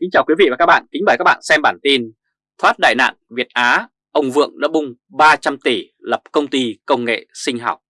Kính chào quý vị và các bạn, kính mời các bạn xem bản tin Thoát đại nạn Việt Á, ông Vượng đã bung 300 tỷ lập công ty công nghệ sinh học.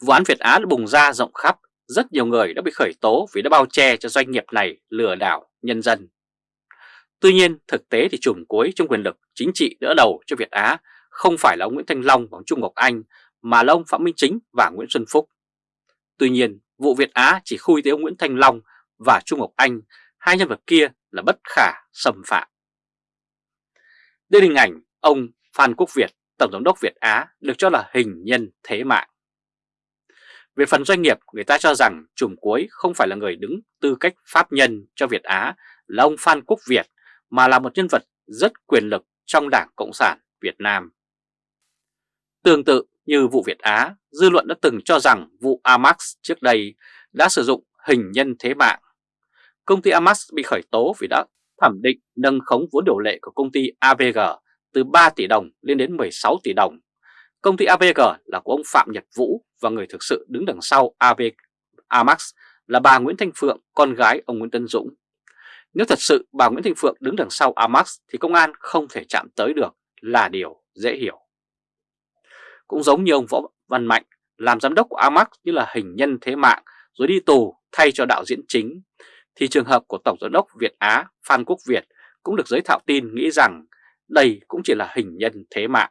Vụ án Việt Á đã bùng ra rộng khắp, rất nhiều người đã bị khởi tố vì đã bao che cho doanh nghiệp này lừa đảo nhân dân. Tuy nhiên thực tế thì chùm cuối trong quyền lực chính trị đỡ đầu cho Việt Á không phải là ông Nguyễn Thanh Long và ông Trung Ngọc Anh mà là ông Phạm Minh Chính và Nguyễn Xuân Phúc. Tuy nhiên vụ Việt Á chỉ khui tới ông Nguyễn Thanh Long và Trung Ngọc Anh hai nhân vật kia là bất khả xâm phạm. Đây hình ảnh ông Phan Quốc Việt, Tổng giám đốc Việt Á được cho là hình nhân thế mạng. Về phần doanh nghiệp, người ta cho rằng trùm cuối không phải là người đứng tư cách pháp nhân cho Việt Á là ông Phan Quốc Việt, mà là một nhân vật rất quyền lực trong Đảng Cộng sản Việt Nam. Tương tự như vụ Việt Á, dư luận đã từng cho rằng vụ Amax trước đây đã sử dụng hình nhân thế mạng công ty Amas bị khởi tố vì đã thẩm định nâng khống vốn điều lệ của công ty AVG từ 3 tỷ đồng lên đến 16 tỷ đồng. Công ty AVG là của ông Phạm Nhật Vũ và người thực sự đứng đằng sau AV Amax là bà Nguyễn Thanh Phượng, con gái ông Nguyễn Tân Dũng. Nếu thật sự bà Nguyễn Thanh Phượng đứng đằng sau Amax thì công an không thể chạm tới được là điều dễ hiểu. Cũng giống như ông Võ Văn Mạnh làm giám đốc của Amax như là hình nhân thế mạng rồi đi tù thay cho đạo diễn chính thì trường hợp của Tổng Giám đốc Việt Á Phan Quốc Việt cũng được giới thạo tin nghĩ rằng đây cũng chỉ là hình nhân thế mạng.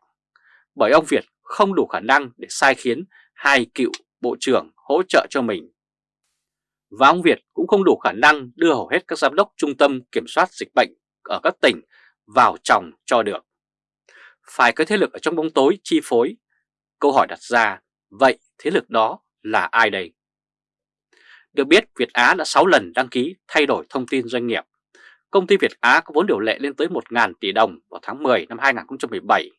Bởi ông Việt không đủ khả năng để sai khiến hai cựu bộ trưởng hỗ trợ cho mình. Và ông Việt cũng không đủ khả năng đưa hầu hết các giám đốc trung tâm kiểm soát dịch bệnh ở các tỉnh vào chồng cho được. Phải có thế lực ở trong bóng tối chi phối. Câu hỏi đặt ra, vậy thế lực đó là ai đây? Được biết Việt Á đã 6 lần đăng ký thay đổi thông tin doanh nghiệp. Công ty Việt Á có vốn điều lệ lên tới 1.000 tỷ đồng vào tháng 10 năm 2017.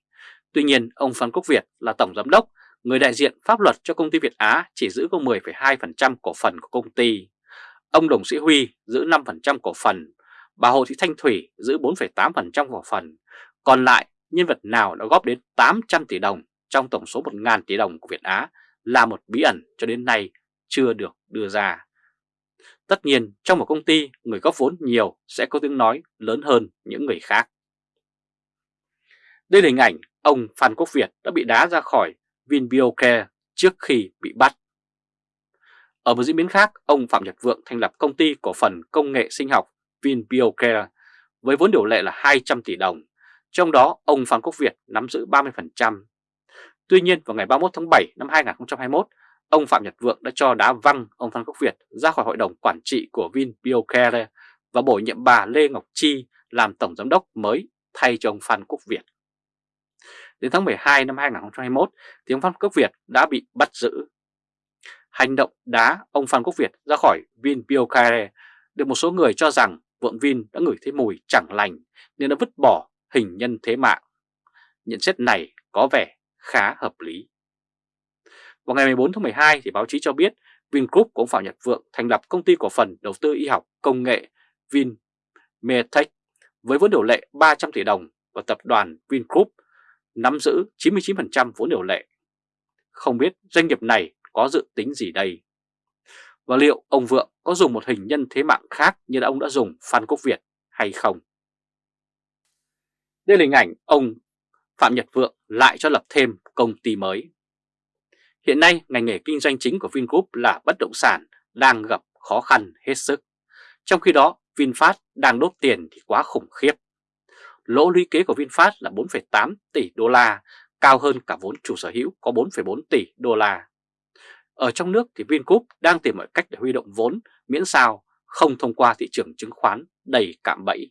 Tuy nhiên ông Phan Quốc Việt là Tổng Giám đốc, người đại diện pháp luật cho công ty Việt Á chỉ giữ có 10,2% cổ phần của công ty. Ông Đồng Sĩ Huy giữ 5% cổ phần, bà Hồ Thị Thanh Thủy giữ 4,8% cổ phần. Còn lại nhân vật nào đã góp đến 800 tỷ đồng trong tổng số 1.000 tỷ đồng của Việt Á là một bí ẩn cho đến nay chưa được đưa ra. Tất nhiên trong một công ty người góp vốn nhiều sẽ có tiếng nói lớn hơn những người khác. Đây là hình ảnh ông Phan Quốc Việt đã bị đá ra khỏi VinBioCare trước khi bị bắt. Ở một diễn biến khác, ông Phạm Nhật Vượng thành lập công ty cổ phần công nghệ sinh học VinBioCare với vốn điều lệ là 200 tỷ đồng, trong đó ông Phan Quốc Việt nắm giữ 30%. Tuy nhiên vào ngày 31 tháng 7 năm 2021, ông Phạm Nhật Vượng đã cho đá văng ông Phan Quốc Việt ra khỏi hội đồng quản trị của VinBioCare và bổ nhiệm bà Lê Ngọc Chi làm tổng giám đốc mới thay cho ông Phan Quốc Việt. Đến tháng 12 năm 2021 thì ông Phan Quốc Việt đã bị bắt giữ. Hành động đá ông Phan Quốc Việt ra khỏi VinBioCare được một số người cho rằng Vượng Vin đã ngửi thấy mùi chẳng lành nên đã vứt bỏ hình nhân thế mạng. Nhận xét này có vẻ khá hợp lý. Vào ngày 14 tháng 12 thì báo chí cho biết Vingroup của ông Phạm Nhật Vượng thành lập công ty cổ phần đầu tư y học công nghệ Vinmedtech với vốn điều lệ 300 tỷ đồng và tập đoàn Vingroup nắm giữ 99% vốn điều lệ. Không biết doanh nghiệp này có dự tính gì đây? Và liệu ông Vượng có dùng một hình nhân thế mạng khác như ông đã dùng Phan Quốc Việt hay không? Đây là hình ảnh ông Phạm Nhật Vượng lại cho lập thêm công ty mới. Hiện nay, ngành nghề kinh doanh chính của Vingroup là bất động sản đang gặp khó khăn hết sức. Trong khi đó, VinFast đang đốt tiền thì quá khủng khiếp. Lỗ lũy kế của VinFast là 4,8 tỷ đô la, cao hơn cả vốn chủ sở hữu có 4,4 tỷ đô la. Ở trong nước thì Vingroup đang tìm mọi cách để huy động vốn miễn sao không thông qua thị trường chứng khoán đầy cạm bẫy.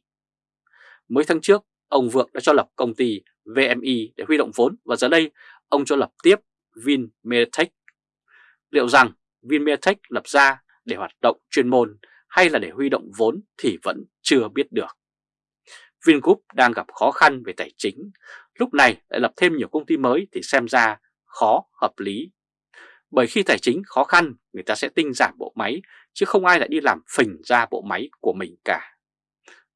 Mới tháng trước, ông Vượng đã cho lập công ty VMI để huy động vốn và giờ đây ông cho lập tiếp Vinmedtech. Liệu rằng Vinmedtech lập ra để hoạt động chuyên môn hay là để huy động vốn thì vẫn chưa biết được. Vingroup đang gặp khó khăn về tài chính, lúc này lại lập thêm nhiều công ty mới thì xem ra khó hợp lý. Bởi khi tài chính khó khăn, người ta sẽ tinh giảm bộ máy, chứ không ai lại đi làm phình ra bộ máy của mình cả.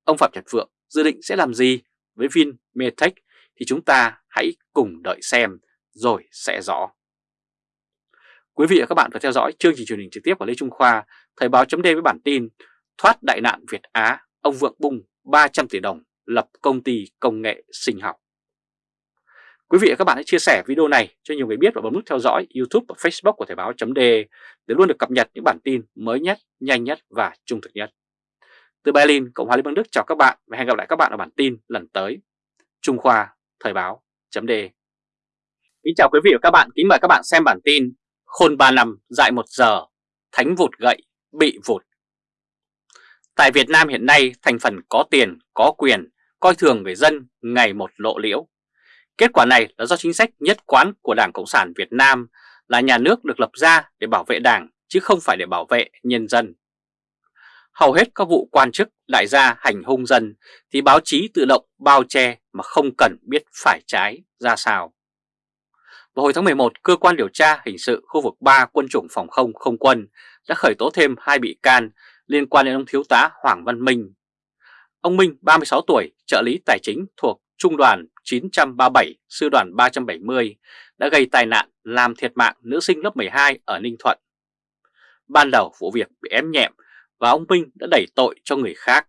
Ông Phạm Nhật Vượng dự định sẽ làm gì với Vinmedtech thì chúng ta hãy cùng đợi xem rồi sẽ rõ. Quý vị và các bạn vừa theo dõi chương trình truyền hình trực tiếp của Lê Trung Khoa, Thời báo chấm với bản tin Thoát đại nạn Việt Á, ông Vượng Bung 300 tỷ đồng lập công ty công nghệ sinh học. Quý vị và các bạn hãy chia sẻ video này cho nhiều người biết và bấm nút theo dõi YouTube và Facebook của Thời báo .de để luôn được cập nhật những bản tin mới nhất, nhanh nhất và trung thực nhất. Từ Berlin, Cộng hòa Liên bang Đức chào các bạn và hẹn gặp lại các bạn ở bản tin lần tới. Trung Khoa, Thời báo .de Kính chào quý vị và các bạn, kính mời các bạn xem bản tin Khôn 3 năm, dại 1 giờ, thánh vụt gậy, bị vụt. Tại Việt Nam hiện nay, thành phần có tiền, có quyền, coi thường người dân ngày một lộ liễu. Kết quả này là do chính sách nhất quán của Đảng Cộng sản Việt Nam là nhà nước được lập ra để bảo vệ Đảng chứ không phải để bảo vệ nhân dân. Hầu hết các vụ quan chức đại gia hành hung dân thì báo chí tự động bao che mà không cần biết phải trái ra sao. Vào hồi tháng 11, Cơ quan điều tra hình sự khu vực 3 quân chủng phòng không không quân đã khởi tố thêm hai bị can liên quan đến ông Thiếu tá Hoàng Văn Minh. Ông Minh, 36 tuổi, trợ lý tài chính thuộc Trung đoàn 937, Sư đoàn 370 đã gây tai nạn làm thiệt mạng nữ sinh lớp 12 ở Ninh Thuận. Ban đầu vụ việc bị ém nhẹm và ông Minh đã đẩy tội cho người khác.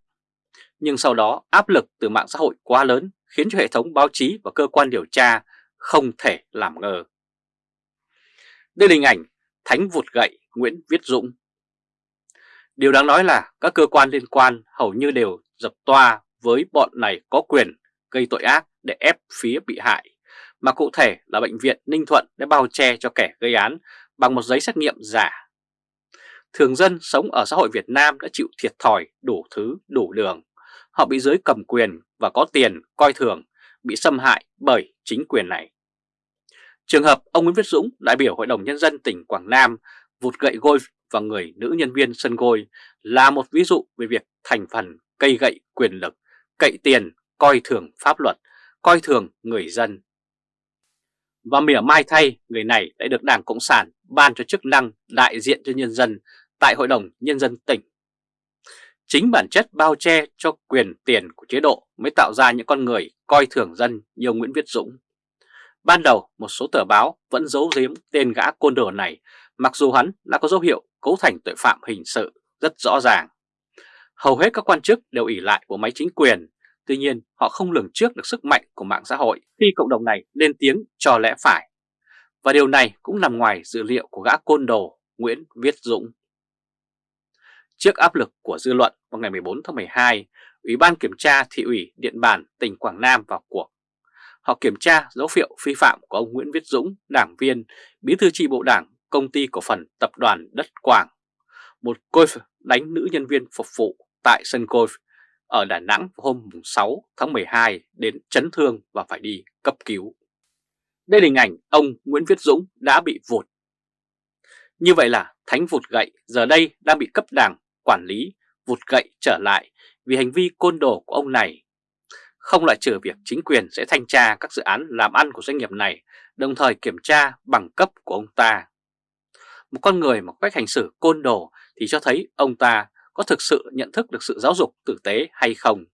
Nhưng sau đó áp lực từ mạng xã hội quá lớn khiến cho hệ thống báo chí và cơ quan điều tra không thể làm ngờ. Đây là hình ảnh Thánh vụt gậy Nguyễn Viết Dũng. Điều đáng nói là các cơ quan liên quan hầu như đều dập toa với bọn này có quyền gây tội ác để ép phía bị hại, mà cụ thể là Bệnh viện Ninh Thuận đã bao che cho kẻ gây án bằng một giấy xét nghiệm giả. Thường dân sống ở xã hội Việt Nam đã chịu thiệt thòi đủ thứ đủ đường. Họ bị giới cầm quyền và có tiền coi thường, bị xâm hại bởi chính quyền này. Trường hợp ông Nguyễn Viết Dũng, đại biểu Hội đồng Nhân dân tỉnh Quảng Nam, vụt gậy golf vào người nữ nhân viên sân gôi là một ví dụ về việc thành phần cây gậy quyền lực, cậy tiền, coi thường pháp luật, coi thường người dân. Và mỉa mai thay, người này đã được Đảng Cộng sản ban cho chức năng đại diện cho nhân dân tại Hội đồng Nhân dân tỉnh. Chính bản chất bao che cho quyền tiền của chế độ mới tạo ra những con người coi thường dân như ông Nguyễn Viết Dũng. Ban đầu, một số tờ báo vẫn giấu giếm tên gã côn đồ này, mặc dù hắn đã có dấu hiệu cấu thành tội phạm hình sự rất rõ ràng. Hầu hết các quan chức đều ỉ lại của máy chính quyền, tuy nhiên họ không lường trước được sức mạnh của mạng xã hội khi cộng đồng này lên tiếng cho lẽ phải. Và điều này cũng nằm ngoài dữ liệu của gã côn đồ Nguyễn Viết Dũng. Trước áp lực của dư luận vào ngày 14 tháng 12, Ủy ban Kiểm tra Thị ủy Điện Bàn tỉnh Quảng Nam vào cuộc. Họ kiểm tra dấu hiệu vi phạm của ông Nguyễn Viết Dũng, đảng viên, bí thư tri bộ đảng, công ty cổ phần tập đoàn Đất Quảng. Một golf đánh nữ nhân viên phục vụ tại sân golf ở Đà Nẵng hôm 6 tháng 12 đến chấn thương và phải đi cấp cứu. Đây là hình ảnh ông Nguyễn Viết Dũng đã bị vụt. Như vậy là thánh vụt gậy giờ đây đang bị cấp đảng quản lý vụt gậy trở lại vì hành vi côn đồ của ông này. Không loại trừ việc chính quyền sẽ thanh tra các dự án làm ăn của doanh nghiệp này, đồng thời kiểm tra bằng cấp của ông ta. Một con người mà cách hành xử côn đồ thì cho thấy ông ta có thực sự nhận thức được sự giáo dục tử tế hay không.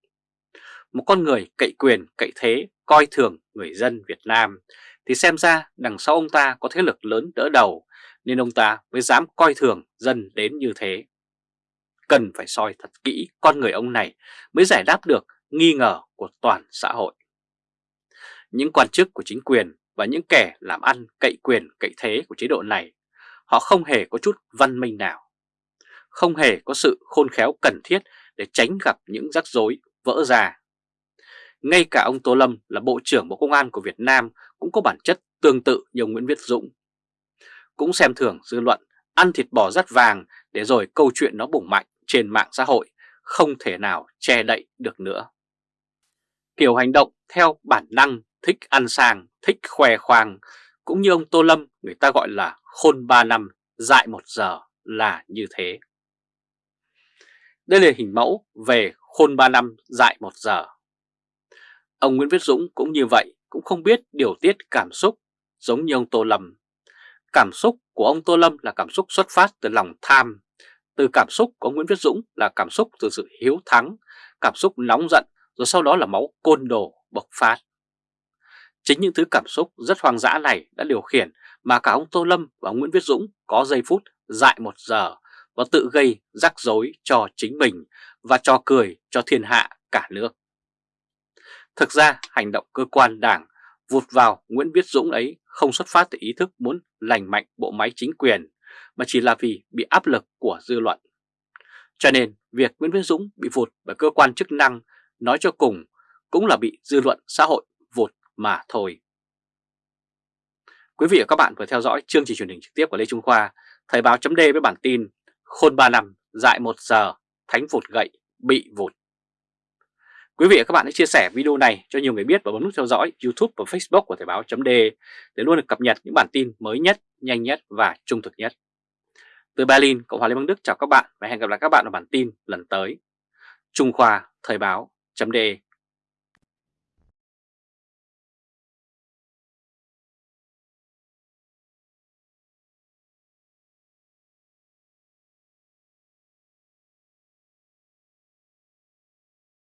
Một con người cậy quyền, cậy thế, coi thường người dân Việt Nam thì xem ra đằng sau ông ta có thế lực lớn đỡ đầu nên ông ta mới dám coi thường dân đến như thế cần phải soi thật kỹ con người ông này mới giải đáp được nghi ngờ của toàn xã hội. Những quan chức của chính quyền và những kẻ làm ăn cậy quyền cậy thế của chế độ này, họ không hề có chút văn minh nào. Không hề có sự khôn khéo cần thiết để tránh gặp những rắc rối vỡ ra. Ngay cả ông Tô Lâm là Bộ trưởng Bộ Công an của Việt Nam cũng có bản chất tương tự như ông Nguyễn Viết Dũng. Cũng xem thường dư luận, ăn thịt bò rắt vàng để rồi câu chuyện nó bùng mạnh trên mạng xã hội không thể nào che đậy được nữa. Kiểu hành động theo bản năng thích ăn sang, thích khoe khoang, cũng như ông Tô Lâm người ta gọi là khôn 3 năm, dại 1 giờ là như thế. Đây là hình mẫu về khôn 3 năm, dại 1 giờ. Ông Nguyễn Viết Dũng cũng như vậy, cũng không biết điều tiết cảm xúc giống như ông Tô Lâm. Cảm xúc của ông Tô Lâm là cảm xúc xuất phát từ lòng tham, từ cảm xúc của Nguyễn Viết Dũng là cảm xúc từ sự hiếu thắng, cảm xúc nóng giận rồi sau đó là máu côn đồ bộc phát. Chính những thứ cảm xúc rất hoang dã này đã điều khiển mà cả ông Tô Lâm và ông Nguyễn Viết Dũng có giây phút dại một giờ và tự gây rắc rối cho chính mình và cho cười cho thiên hạ cả nước. Thực ra hành động cơ quan đảng vụt vào Nguyễn Viết Dũng ấy không xuất phát từ ý thức muốn lành mạnh bộ máy chính quyền mà chỉ là vì bị áp lực của dư luận. Cho nên việc Nguyễn Viễn Dũng bị vụt bởi cơ quan chức năng nói cho cùng cũng là bị dư luận xã hội vụt mà thôi. Quý vị và các bạn vừa theo dõi chương trình truyền hình trực tiếp của Lê Trung Khoa, Thời báo chấm với bản tin Khôn 3 năm, dại 1 giờ, thánh vụt gậy, bị vụt. Quý vị và các bạn hãy chia sẻ video này cho nhiều người biết và bấm nút theo dõi YouTube và Facebook của Thời báo chấm để luôn được cập nhật những bản tin mới nhất, nhanh nhất và trung thực nhất. Từ Berlin, Cộng hòa Liên bang Đức chào các bạn và hẹn gặp lại các bạn ở bản tin lần tới. Trung Khoa Thời báo.de